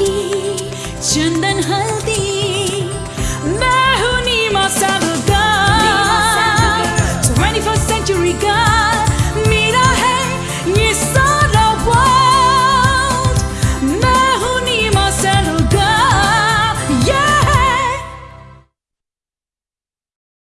की चंदन हल